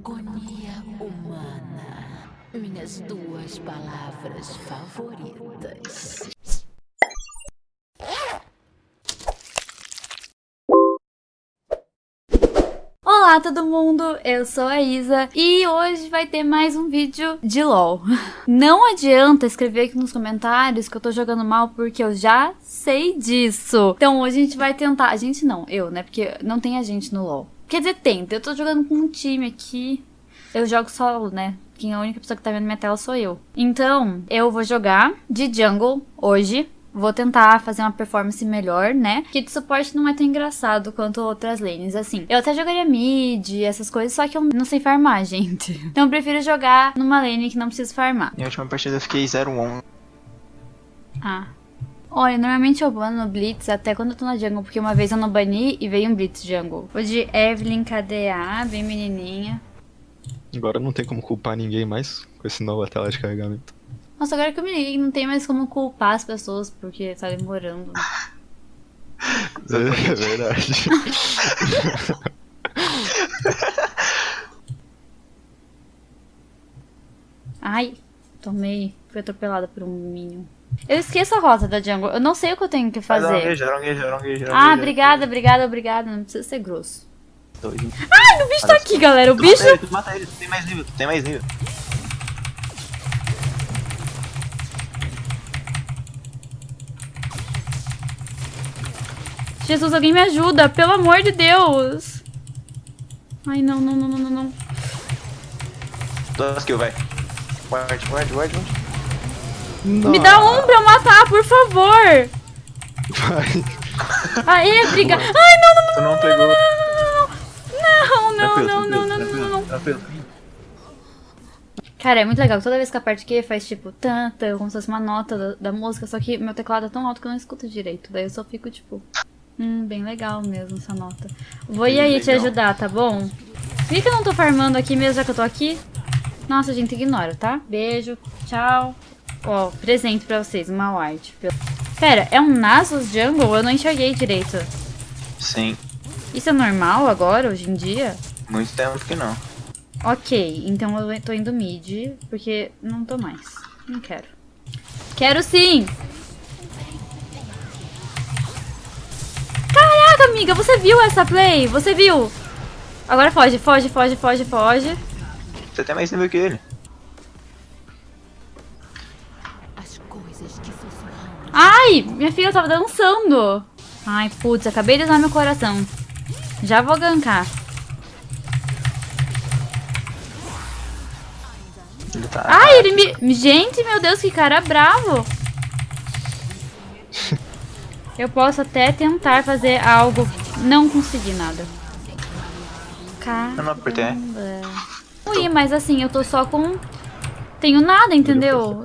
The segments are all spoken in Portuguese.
Agonia humana. Minhas duas palavras favoritas. Olá todo mundo, eu sou a Isa e hoje vai ter mais um vídeo de LOL. Não adianta escrever aqui nos comentários que eu tô jogando mal porque eu já sei disso. Então hoje a gente vai tentar, a gente não, eu, né, porque não tem a gente no LOL. Quer dizer, tenta, eu tô jogando com um time aqui, eu jogo solo, né, quem é a única pessoa que tá vendo minha tela sou eu. Então, eu vou jogar de jungle hoje, Vou tentar fazer uma performance melhor, né? Que de suporte não é tão engraçado quanto outras lanes, assim. Eu até jogaria mid, essas coisas, só que eu não sei farmar, gente. Então eu prefiro jogar numa lane que não preciso farmar. Minha última partida eu fiquei 0-1. Ah. Olha, normalmente eu bano no Blitz até quando eu tô na jungle, porque uma vez eu não bani e veio um Blitz jungle. Vou de Evelyn KDA, bem menininha. Agora não tem como culpar ninguém mais com esse nova tela de carregamento. Nossa, agora que eu me liguei, não tem mais como culpar as pessoas porque tá demorando. É verdade. Ai, tomei. Fui atropelada por um minion. Eu esqueço a rota da jungle. Eu não sei o que eu tenho que fazer. Arongueja, arongueja, arongueja, Ah, obrigada, obrigada, obrigada. Não precisa ser grosso. Dois. Ai, o bicho tá aqui, galera. O Tu bicho. Mata ele, tu mata ele, tu tem mais nível, tu tem mais nível. Jesus, alguém me ajuda. Pelo amor de Deus. Ai, não, não, não, não, não. Duas kills, vai. Ward, ward, ward, ward. Me dá um pra eu matar, por favor. Vai. Aê, briga. Ai, não, não, não. Tu não pegou. Não, não, Tranquilo, não, não, não, tranquilo, não, não. tranquilo, tranquilo. Cara, é muito legal. Toda vez que a parte que faz tipo tanta, como se fosse uma nota da, da música, só que meu teclado é tão alto que eu não escuto direito. Daí eu só fico tipo, hum, bem legal mesmo essa nota. Vou ir Bem aí te legal. ajudar, tá bom? Por que que eu não tô farmando aqui mesmo já que eu tô aqui? Nossa, gente, ignora, tá? Beijo, tchau. Ó, presente pra vocês, uma white. Pera, é um Nasus Jungle? Eu não enxerguei direito. Sim, Isso é normal agora, hoje em dia? muito tempo que não. Ok, então eu tô indo mid, porque não tô mais. Não quero. Quero sim! Caraca, amiga, você viu essa play? Você viu? Agora foge, foge, foge, foge, foge. Você tem mais nível que ele. Ai, minha filha tava dançando. Ai, putz, acabei de usar meu coração. Já vou gankar. Ele tá. Ai, ele me... Gente, meu Deus, que cara bravo. Eu posso até tentar fazer algo. Não consegui nada. Caramba. Eu não apertei. Ui, mas assim, eu tô só com... Tenho nada, entendeu?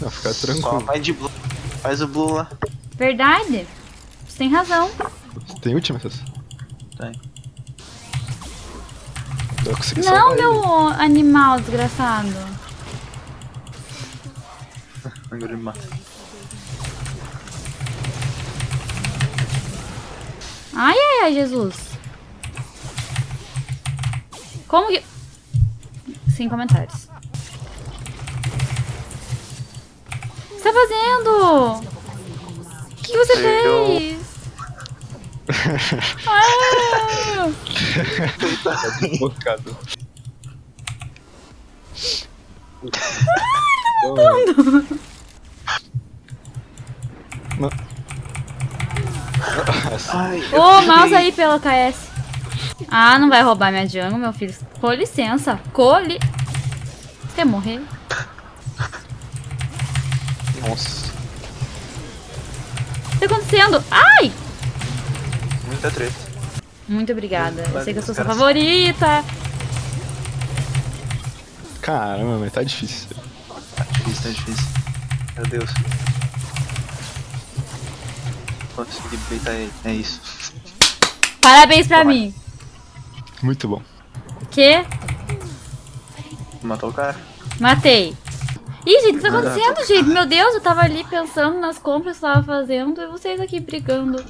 Não, fica Só tranquilo. vai de blue. Faz o blue lá. Verdade. Você tem razão. Tem última, essas? Tem. Eu consegui Não, meu animal desgraçado. Agora ele mata. Ai, ai, ai, Jesus. Como que... Sem comentários. O que você tá fazendo? O que você Eu- fez? Ah! ele. Tá. Ai, Ô, mouse aí pelo KS. Ah, não vai roubar minha jungle, meu filho. Com licença. Com li... Quer morrer? Nossa. O que tá acontecendo? Ai! Muita treta. Muito obrigada. Eu sei que eu sou sua Cara, favorita. Caramba, mas tá difícil. Tá difícil, tá difícil. Meu Deus. Consegui beitar ele. É isso. Parabéns pra Toma. mim. Muito bom. Que? Matou o cara. Matei. Ih, gente, o que tá acontecendo, gente? Meu Deus, eu tava ali pensando nas compras que eu tava fazendo e vocês aqui brigando.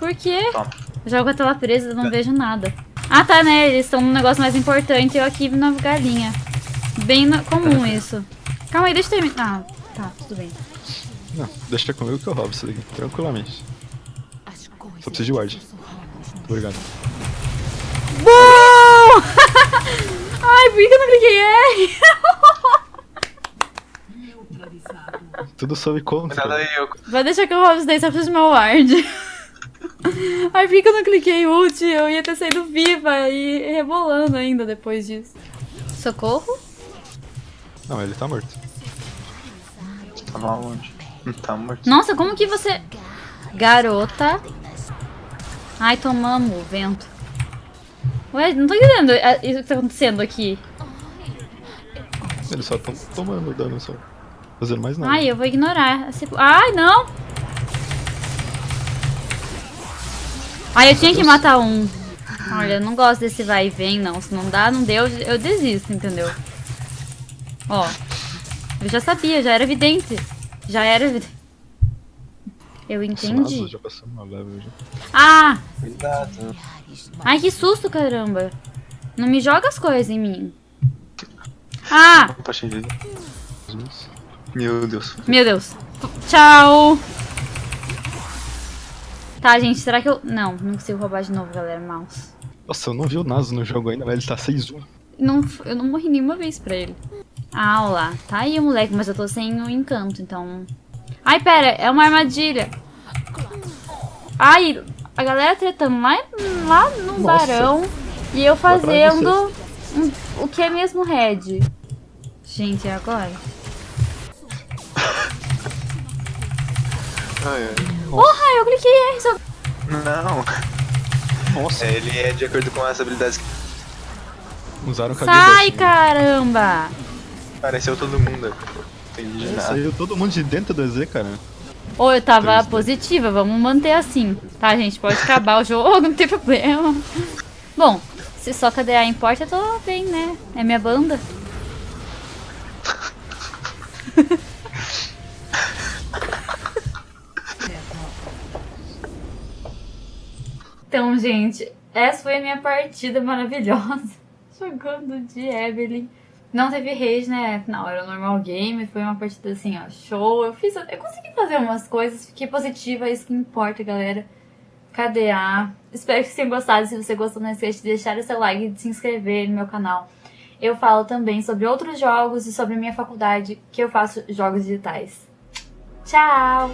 Por quê? Toma. Eu jogo a tela presa, eu não vejo nada. Ah, tá, né? Eles estão num negócio mais importante e eu aqui na galinha. Bem na- comum isso. Calma aí, deixa eu terminar. Ah, tá, tudo bem. Não, deixa comigo que eu roubo isso daqui, tranquilamente. Só preciso de ward. no Obrigado. Bom! Ai, por que eu não cliquei R? Tudo sob conta. aí, eu. Vai deixar que eu roube isso daí, só preciso do meu ward. Ai, por que eu não cliquei ult? Eu ia ter saído viva e rebolando ainda depois disso. Socorro? Não, ele tá morto. Tava onde? Hum, Tá morto. Nossa, como que você... Garota. Ai, tomamos o vento. Ué, não tô entendendo é, isso que tá acontecendo aqui. Eles só tão tomando dano só. Fazendo mais nada. Ai, eu vou ignorar. Ai, não! Ai, eu tinha que matar um. Olha, eu não gosto desse vai e vem, não. Se não dá, não deu, eu desisto, entendeu? Ó. Eu já sabia, já era evidente. Já era evidente. Eu entendi. Nossa, já passamos uma level já. Ah! Cuidado. Ai, que susto, caramba. Não me joga as coisas em mim. Ah! Jesus. Meu Deus. Meu Deus. Tchau. Tá, gente, será que eu... Não, não consigo roubar de novo, galera, mouse. Nossa, eu não vi o Naso no jogo ainda, mas ele tá 6-1. Não, eu não morri nenhuma vez pra ele. Ah, olha lá. Tá aí o moleque, mas eu tô sem o encanto, então... Ai, pera, é uma armadilha. Ai, a galera tretando lá, lá no Nossa. barão e eu fazendo um- o que é mesmo red. Gente, e agora? Ai, ai. Porra, eu cliquei R só... Não. Nossa, É, ele é de acordo com as habilidades que usaram o Sai, Kageboshi. caramba! apareceu todo mundo. Entendi É, nada. Saiu todo mundo de dentro do EZ, cara. Ou eu tava 3D. positiva, vamos manter assim. Tá, gente? Pode acabar o jogo, não tem problema. Bom, se só KDA importa, eu tô bem, né? É minha banda. Então, gente, essa foi a minha partida maravilhosa. Jogando de Evelyn. Não teve rage, né? Afinal, era normal game. Foi uma partida assim, ó, show. Eu fiz. Eu consegui fazer umas coisas. Fiquei positiva, é isso que importa, galera. KDA. Espero que vocês tenham gostado. Se você gostou, não esqueça de deixar o seu like e de se inscrever no meu canal. Eu falo também sobre outros jogos e sobre minha faculdade, que eu faço jogos digitais. Tchau!